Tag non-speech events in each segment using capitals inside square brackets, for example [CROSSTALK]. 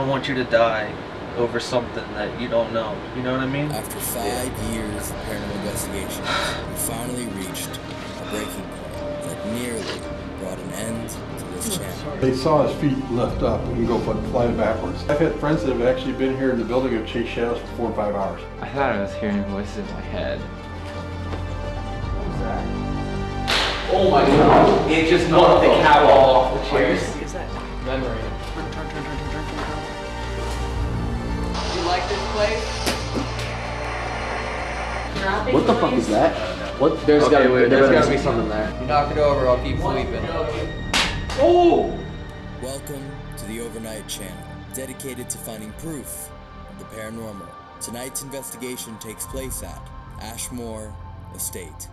don't want you to die over something that you don't know. You know what I mean? After five years of paranormal investigation, we finally reached a breaking point that nearly brought an end to this channel. They saw his feet lift up and go fly- flying backwards. I've had friends that have actually been here in the building and chased shadows for four or five hours. I thought I was hearing voices in my head. Oh my god. It just knocked the cap off the chairs. Memory. Place? What the fuck is that? What? There's Okay, gotta, wait, there there's better gotta be be something there. You knock it over, I'll keep sleeping. Oh! Welcome to the Overnight Channel, dedicated to finding proof of the paranormal. Tonight's investigation takes place at Ashmore Estate.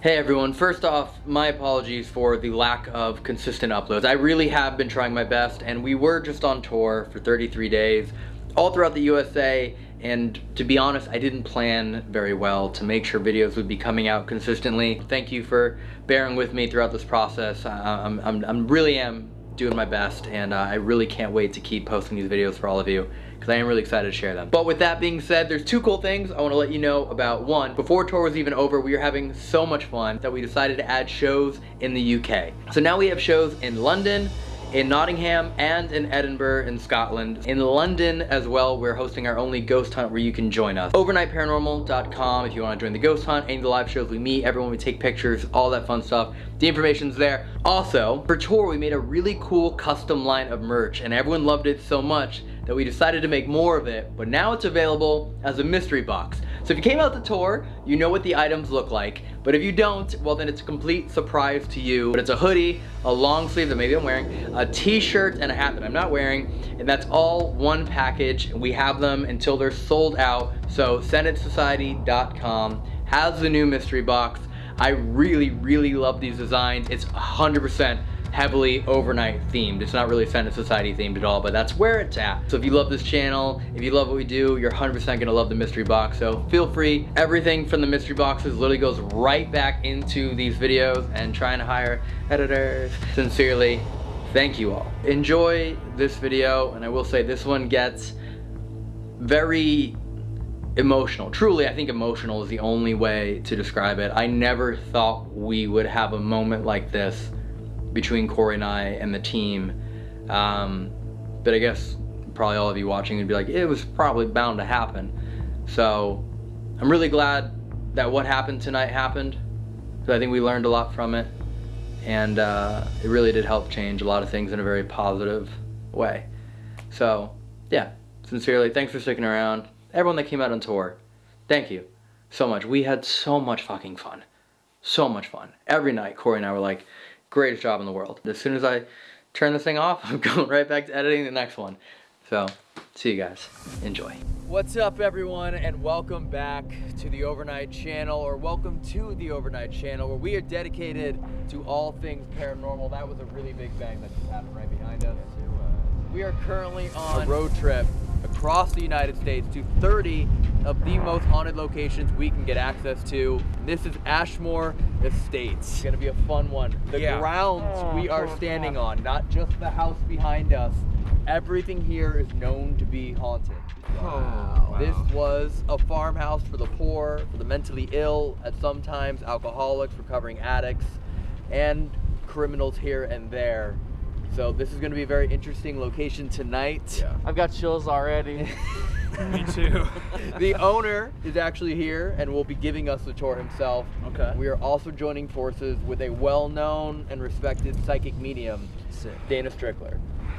Hey everyone, first off, my apologies for the lack of consistent uploads. I really have been trying my best and we were just on tour for 33 days all throughout the USA and to be honest, I didn't plan very well to make sure videos would be coming out consistently. Thank you for bearing with me throughout this process. I'm, I'm, I'm really am doing my best and uh, I really can't wait to keep posting these videos for all of you because I am really excited to share them. But with that being said, there's two cool things I want to let you know about. One, before tour was even over, we were having so much fun that we decided to add shows in the UK. So now we have shows in London, in Nottingham and in Edinburgh in Scotland. In London as well, we're hosting our only ghost hunt where you can join us. Overnightparanormal.com if you want to join the ghost hunt, any of the live shows we meet, everyone we take pictures, all that fun stuff. The information's there. Also, for tour we made a really cool custom line of merch and everyone loved it so much that we decided to make more of it, but now it's available as a mystery box. So if you came out to tour, you know what the items look like, but if you don't, well then it's a complete surprise to you. But it's a hoodie, a long sleeve that maybe I'm wearing, a t-shirt, and a hat that I'm not wearing, and that's all one package. And we have them until they're sold out, so senatesociety.com has the new mystery box. I really, really love these designs. It's 100% heavily overnight themed. It's not really Senate Society themed at all, but that's where it's at. So if you love this channel, if you love what we do, you're 100% gonna love the mystery box. So feel free. Everything from the mystery boxes literally goes right back into these videos and trying to hire editors. Sincerely, thank you all. Enjoy this video, and I will say this one gets very emotional. Truly, I think emotional is the only way to describe it. I never thought we would have a moment like this between Corey and I and the team. Um, but I guess probably all of you watching would be like, it was probably bound to happen. So I'm really glad that what happened tonight happened. Because I think we learned a lot from it. And uh, it really did help change a lot of things in a very positive way. So yeah, sincerely, thanks for sticking around. Everyone that came out on tour, thank you so much. We had so much fucking fun. So much fun. Every night, Corey and I were like, greatest job in the world. As soon as I turn this thing off, [LAUGHS] I'm going right back to editing the next one. So, see you guys. Enjoy. What's up everyone and welcome back to the Overnight Channel or welcome to the Overnight Channel where we are dedicated to all things paranormal. That was a really big bang that just happened right behind us. We are currently on a road trip across the United States to 30 of the most haunted locations we can get access to. This is Ashmore Estates. It's gonna be a fun one. The grounds oh, we are standing on, not just the house behind us, everything here is known to be haunted. Wow. This was a farmhouse for the poor, for the mentally ill, at sometimes alcoholics, recovering addicts, and criminals here and there. So this is going to be a very interesting location tonight. I've got chills already. [LAUGHS] Me too. [LAUGHS] the owner is actually here and will be giving us the tour himself. Okay. We are also joining forces with a well-known and respected psychic medium, Dana Strickler.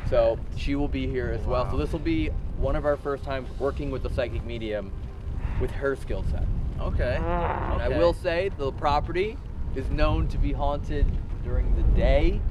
So she will be here as well. So this will be one of our first times working with a psychic medium with her skill set. Okay. [SIGHS] And I will say the property is known to be haunted during the day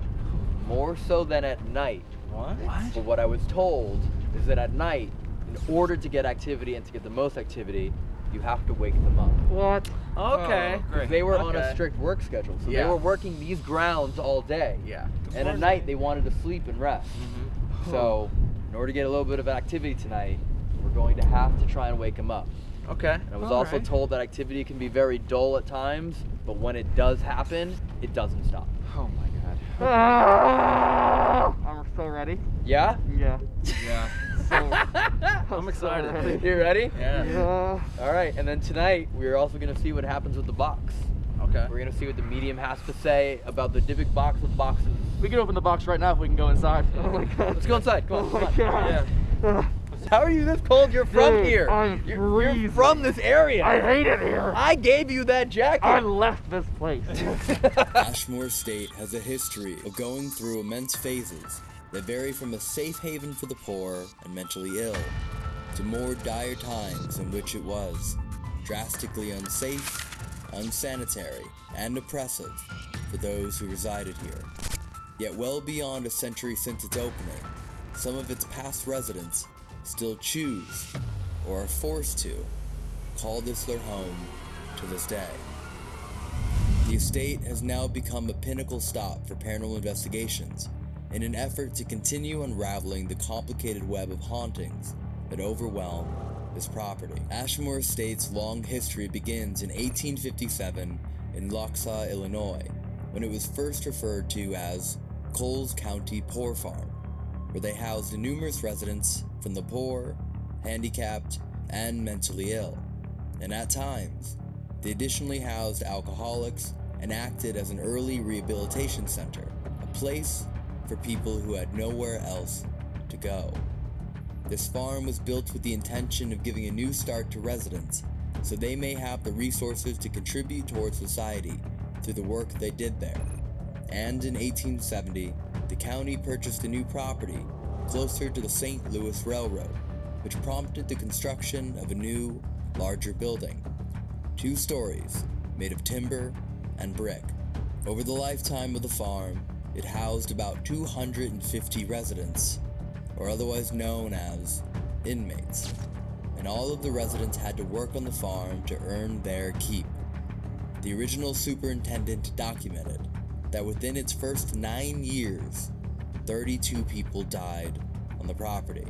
more so than at night. What? But what I was told is that at night, in order to get activity and to get the most activity, you have to wake them up. what? Okay. 'Cause They were on a Okay. strict work schedule, so Yeah. they were working these grounds all day. Yeah. And at night, they wanted to sleep and rest. Mm-hmm. So, in order to get a little bit of activity tonight, we're going to have to try and wake them up. Okay. And I was also told that activity can be very dull at times, but when it does happen, it doesn't stop. Oh my god. Ah. I'm so ready. Yeah? Yeah. Yeah. [LAUGHS] So I'm excited. You ready? Yeah. All right, and then tonight we're also gonna see what happens with the box. Okay. We're gonna see what the medium has to say about the Dybbuk box of boxes. We can open the box right now if we can go inside. [LAUGHS] Oh my god. Let's go inside. Come on. Oh my come on. Ah. God. How are you this cold? You're from Dude, here. I'm you're, you're from this area. I hate it here. I gave you that jacket. I left this place. [LAUGHS] Ashmore Estate has a history of going through immense phases that vary from a safe haven for the poor and mentally ill to more dire times in which it was drastically unsafe, unsanitary, and oppressive for those who resided here. Yet well beyond a century since its opening, some of its past residents still choose, or are forced to, call this their home to this day. The estate has now become a pinnacle stop for paranormal investigations in an effort to continue unraveling the complicated web of hauntings that overwhelm this property. Ashmore Estate's long history begins in 1857 in Loxaw, Illinois, when it was first referred to as Coles County Poor Farm, where they housed numerous residents from the poor, handicapped, and mentally ill. And at times, they additionally housed alcoholics and acted as an early rehabilitation center, a place for people who had nowhere else to go. This farm was built with the intention of giving a new start to residents so they may have the resources to contribute towards society through the work they did there. And in 1870, the county purchased a new property closer to the St. Louis Railroad, which prompted the construction of a new, larger building. Two stories, made of timber and brick. Over the lifetime of the farm, it housed about 250 residents, or otherwise known as inmates, and all of the residents had to work on the farm to earn their keep. The original superintendent documented that within its first nine years, 32 people died on the property.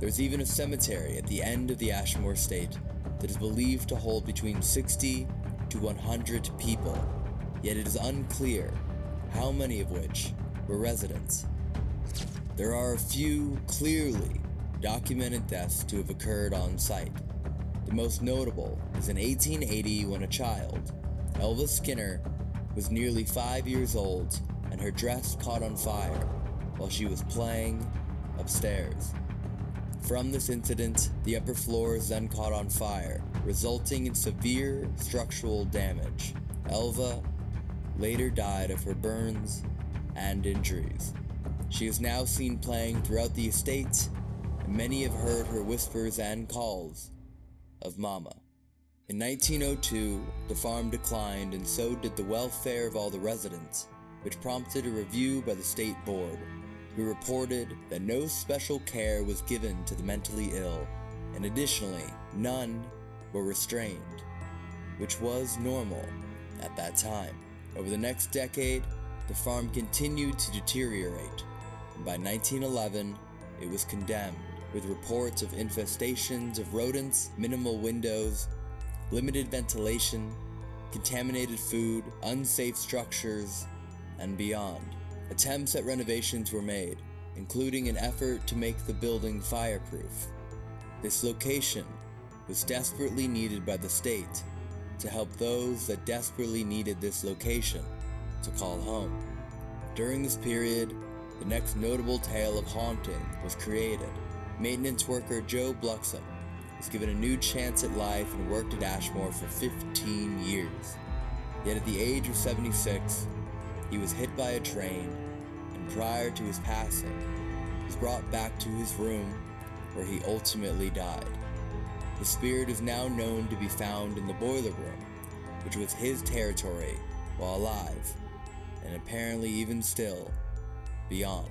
There's even a cemetery at the end of the Ashmore Estate that is believed to hold between 60 to 100 people, yet it is unclear how many of which were residents. There are a few clearly documented deaths to have occurred on site. The most notable is in 1880 when a child, Elva Skinner, was nearly five years old and her dress caught on fire while she was playing upstairs. From this incident, the upper floors then caught on fire, resulting in severe structural damage. Elva later died of her burns and injuries. She is now seen playing throughout the estate, and many have heard her whispers and calls of Mama. In 1902, the farm declined, and so did the welfare of all the residents, which prompted a review by the state board, who reported that no special care was given to the mentally ill, and additionally, none were restrained, which was normal at that time. Over the next decade, the farm continued to deteriorate, and by 1911, it was condemned, with reports of infestations of rodents, minimal windows, limited ventilation, contaminated food, unsafe structures, and beyond. Attempts at renovations were made, including an effort to make the building fireproof. This location was desperately needed by the state to help those that desperately needed this location to call home. During this period, the next notable tale of haunting was created. Maintenance worker Joe Bluxham was given a new chance at life and worked at Ashmore for 15 years. Yet at the age of 76, he was hit by a train and prior to his passing, was brought back to his room where he ultimately died. His spirit is now known to be found in the boiler room, which was his territory while alive, and apparently even still, beyond.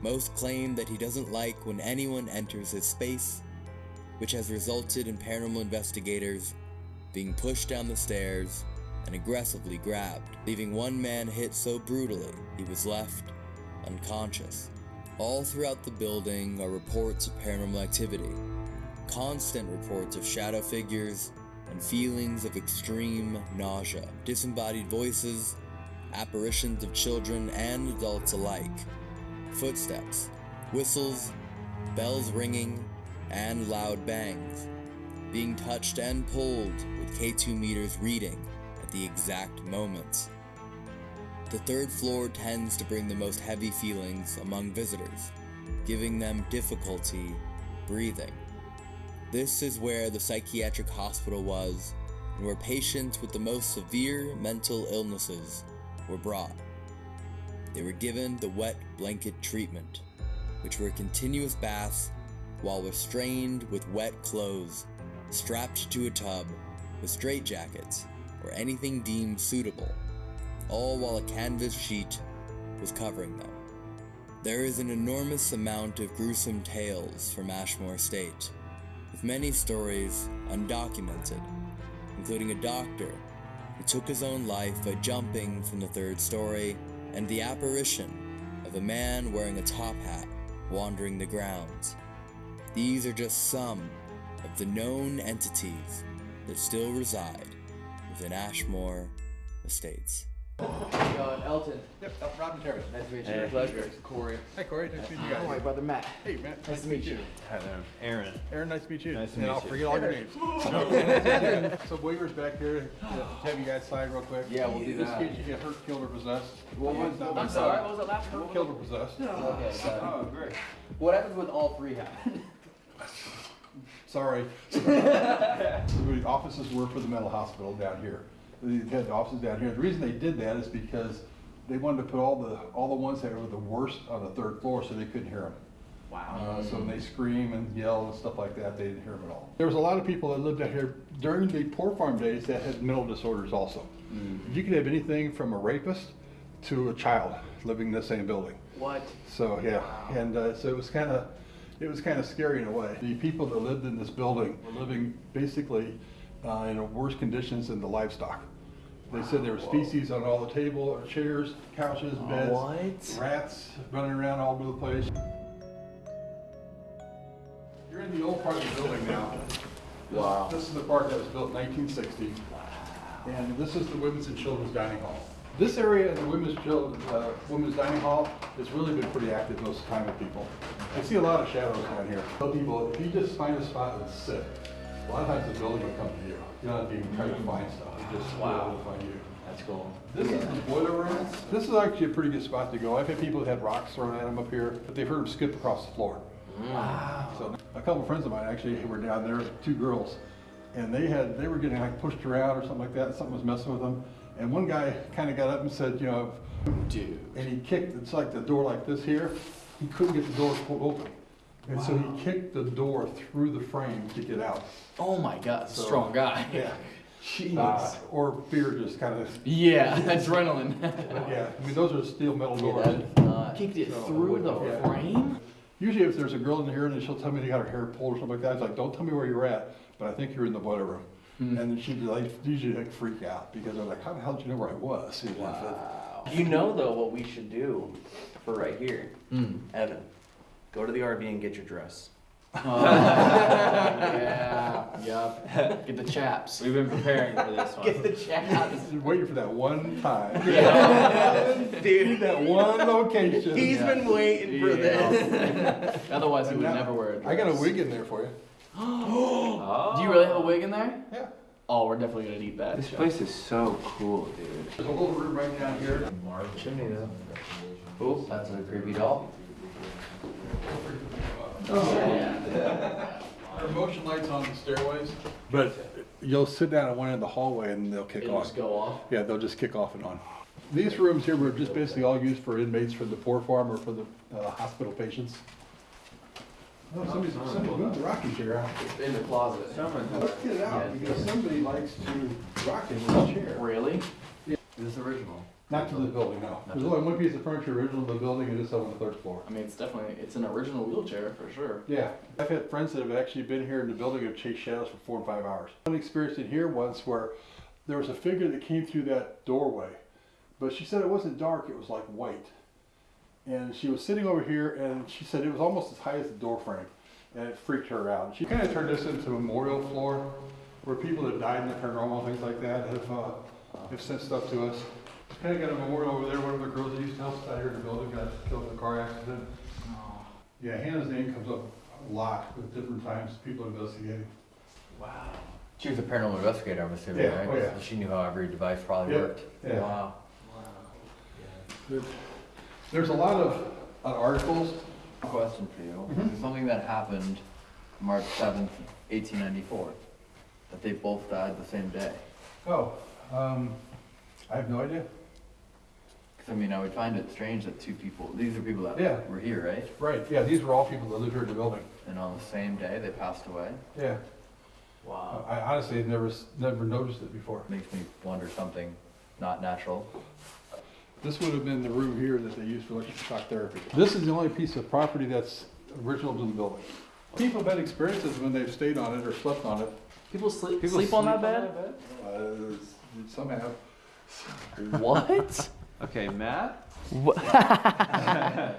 Most claim that he doesn't like when anyone enters his space, which has resulted in paranormal investigators being pushed down the stairs and aggressively grabbed, leaving one man hit so brutally he was left unconscious. All throughout the building are reports of paranormal activity, constant reports of shadow figures, and feelings of extreme nausea, disembodied voices, apparitions of children and adults alike, footsteps, whistles, bells ringing, and loud bangs, being touched and pulled with K2 meters reading at the exact moments. The third floor tends to bring the most heavy feelings among visitors, giving them difficulty breathing. This is where the psychiatric hospital was and where patients with the most severe mental illnesses were brought. They were given the wet blanket treatment, which were continuous baths while restrained with wet clothes, strapped to a tub with straitjackets or anything deemed suitable, all while a canvas sheet was covering them. There is an enormous amount of gruesome tales from Ashmore Estate, with many stories undocumented, including a doctor who took his own life by jumping from the third story, and the apparition of a man wearing a top hat wandering the grounds. These are just some of the known entities that still reside within Ashmore Estates. Uh, Elton. Yep, uh, Robin Terry. Nice to meet you. Pleasure. Corey. Hi Corey, nice to meet you guys. my brother Matt. Hey Matt, Nice to meet you. Hi there, Aaron. Aaron, nice to meet you. Nice to And meet I'll you. forget all your names. [LAUGHS] [LAUGHS] So waivers back here, have you guys sign real quick? Yeah, we'll do Just that. in case you get hurt, killed, or possessed. What was, It's I'm my sorry, what was that last one? Killed or possessed. Okay, got. Oh, great. What happens when all three happen? [LAUGHS] [LAUGHS] Sorry. [LAUGHS] The offices were for the mental hospital down here. They had the offices down here. The reason they did that is because they wanted to put all the, all the ones that were the worst on the third floor so they couldn't hear them. Wow. So when they scream and yell and stuff like that, they didn't hear them at all. There was a lot of people that lived out here during the poor farm days that had mental disorders also. You could have anything from a rapist to a child living in the same building. What? So, yeah, and uh, so it was kind of, it was kind of scary in a way. The people that lived in this building were living basically uh, in worse conditions than the livestock. They said there was feces on all the table, chairs, couches, beds. What? Rats running around all over the place. You're in the old part of the building now. This- Wow. This is the part that was built in 1960. Wow. And this is the women's and children's dining hall. This area in the women's, uh, women's dining hall has really been pretty active most of the time with people. I see a lot of shadows down here. Tell people, if you just find a spot and sit, a lot of times the building will come to you. You don't have to even try to find stuff, it just will find you. That's cool. This is the boiler room. This is actually a pretty good spot to go. I've had people that had rocks thrown at them up here, but they've heard them skip across the floor. Wow. So a couple of friends of mine actually were down there, two girls, and they had, they were getting like pushed around or something like that, something was messing with them. And one guy kind of got up and said, you know, Dude. and he kicked, it's like the door like this here, he couldn't get the door pulled open. And so he kicked the door through the frame to get out. Oh my god, So- strong guy. Yeah. Jeez. Uh, Or fear just kind of, yeah, [LAUGHS] [LAUGHS] adrenaline. yeah, I mean, those are steel metal doors. Kicked it So, through the yeah. frame? Usually if there's a girl in here and she'll tell me they got her hair pulled or something like that, it's like, don't tell me where you're at, but I think you're in the boiler room. And then she'd like, usually like freak out because I'm like, how the hell did you know where I was? You know, You know though what we should do for right here, Mm. Evan. Go to the RV and get your dress. [LAUGHS] Oh, yeah, yep. [LAUGHS] Get the chaps. We've been preparing for this [LAUGHS] one. Get the chaps. Waiting for that one time. Yeah. Dude, That one location. he's been waiting for this. Otherwise, he would Now, never wear a dress. I got a wig in there for you. Oh. [GASPS] Do you really have a wig in there? Yeah. Oh, we're definitely gonna need that. This place is so cool, dude. There's a little room right down here. Chimney though. Oh, that's a creepy doll. There are motion lights on the stairways. But you'll sit down at one end of the hallway and they'll kick It'll on. just go off. Yeah, they'll just kick off and on. These rooms here were just basically all used for inmates from the poor farm or for the uh, hospital patients. Oh, somebody's, somebody moved the rocking chair out. It's in the closet. Let's get it out because somebody likes to rock in this chair. Really? Is this is original? Not to the building, no. There's only one piece of furniture original to the building and it's on the third floor. I mean, it's definitely, it's an original wheelchair for sure. Yeah, I've had friends that have actually been here in the building and chased shadows for four and five hours. One experience in here once where there was a figure that came through that doorway, but she said it wasn't dark, it was like white. And she was sitting over here and she said it was almost as high as the door frame and it freaked her out. She kind of turned this into a memorial floor where people that died in the paranormal, things like that, have, uh, have sent stuff to us. Kind of got a memorial over there, one of the girls that used to help us out here in the building got killed in a car accident. Yeah, Hannah's name comes up a lot with different times, people investigating. Wow. She was a paranormal investigator, I'm assuming, Yeah, right? oh, yeah. She knew how every device probably Yeah, worked. yeah. Wow. There's a lot of uh, articles, Question for you. Mhm. Something that happened March 7th, 1894. That they both died the same day. oh, um, I have no idea. Because, I mean, I would find it strange that two people, these are people that Yeah. were here, right? Right, yeah, these were all people that lived here in the building. And on the same day, they passed away. Yeah, Wow. I honestly had never, s- never noticed it before. Makes me wonder something not natural. This would have been the room here that they used for electric shock therapy. This is the only piece of property that's original to the building. People have had experiences when they've stayed on it or slept on it. People sleep People sleep on that sleep bed? Uh, Some have. [LAUGHS] [LAUGHS] What? Okay, Matt. [LAUGHS]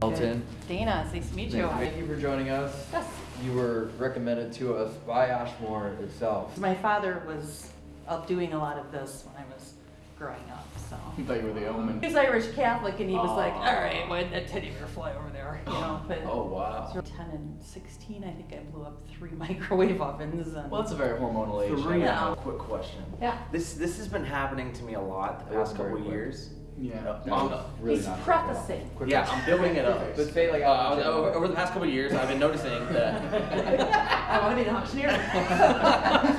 Elton, Dana, it's nice to meet you. thank you for joining us. Yes. You were recommended to us by Ashmore itself. My father was out doing a lot of this when I was growing up, so. I thought you were the omen. He's Irish Catholic and he was like, Aw. all right, when that teddy bear fly over there, you know, [GASPS] but. Oh wow. So 10 and 16, I think I blew up three [LAUGHS] microwave ovens and. Well, that's a very hormonal age. Three. Yeah. Quick question. Yeah. This this has been happening to me a lot the It was past very couple quick. years. Yeah. Um, Really He's not. prefacing. yeah, I'm building it up. But say like, Uh, over, over the past couple years, I've been noticing that. [LAUGHS] [LAUGHS] I want to be an auctioneer. [LAUGHS]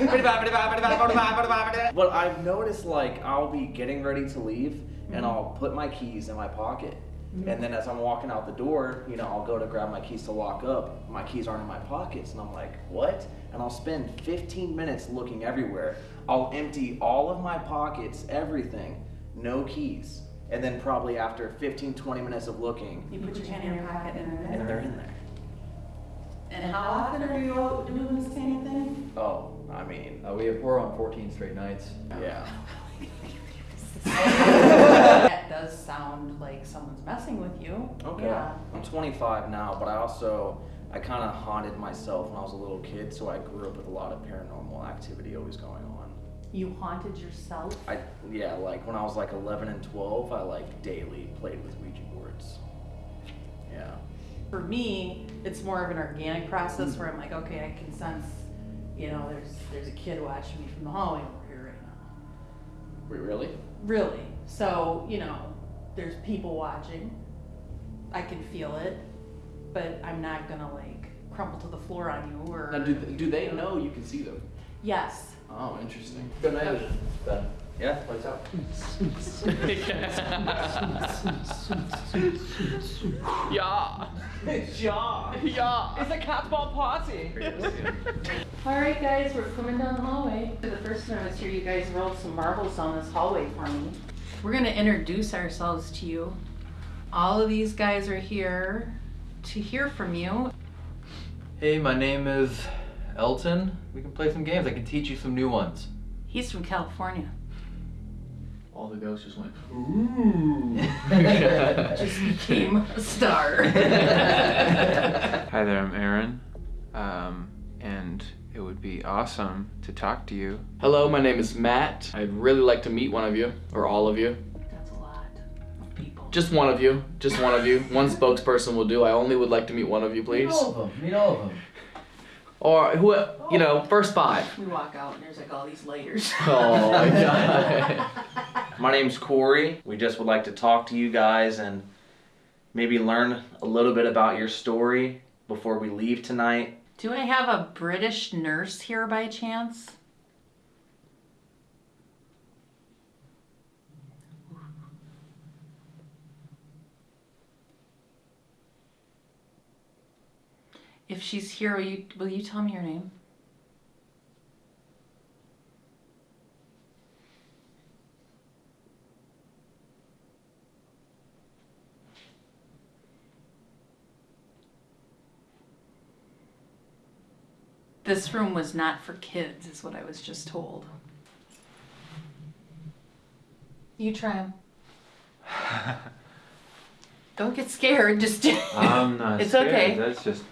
But I've noticed like I'll be getting ready to leave and I'll put my keys in my pocket. And then as I'm walking out the door, you know, I'll go to grab my keys to lock up. My keys aren't in my pockets. And I'm like, what? And I'll spend 15 minutes looking everywhere. I'll empty all of my pockets, everything, no keys. And then probably after 15, 20 minutes of looking, You put your hand in your pocket and they're and there. they're in there. And how often are you out doing this kind of thing? Oh, I mean, Uh, we have four on 14 straight nights. yeah. [LAUGHS] [LAUGHS] That does sound like someone's messing with you. Okay. Yeah. I'm 25 now, but I also I kind of haunted myself when I was a little kid, so I grew up with a lot of paranormal activity always going on. You haunted yourself? I yeah, like when I was like 11 and 12, I like daily played with Ouija boards. Yeah. For me, it's more of an organic process where I'm like, okay, I can sense, you know, there's there's a kid watching me from the hallway over here right now. Wait, really? Really. So, you know, there's people watching. I can feel it, but I'm not gonna like crumple to the floor on you or. Now, do, do they know you can see them? Yes. Oh, interesting. Good night, Ben. Yeah. Lights out. Yeah. yeah. Yeah. It's a catball party. All right, guys, we're coming down the hallway. For the first time I was here, you guys rolled some marbles down this hallway for me. We're gonna introduce ourselves to you. All of these guys are here to hear from you. Hey, my name is Elton. We can play some games. I can teach you some new ones. He's from California. All the ghosts just went. [LAUGHS] Ooh. just became a star. [LAUGHS] Hi there, I'm Aaron. Um, and it would be awesome to talk to you. Hello, my name is Matt. I'd really like to meet one of you, or all of you. That's a lot of people. Just one of you. Just one of you. One spokesperson will do. I only would like to meet one of you, please. Meet all of them. Meet all of them. Or who? You know, oh. first five. We walk out and there's like all these layers. [LAUGHS] Oh my god. [LAUGHS] My name's Corey. We just would like to talk to you guys and maybe learn a little bit about your story before we leave tonight. Do I have a British nurse here by chance? If she's here, will you, will you tell me your name? This room was not for kids, is what I was just told. You try 'em. [LAUGHS] Don't get scared. Just. I'm not [LAUGHS] It's scared. okay. That's just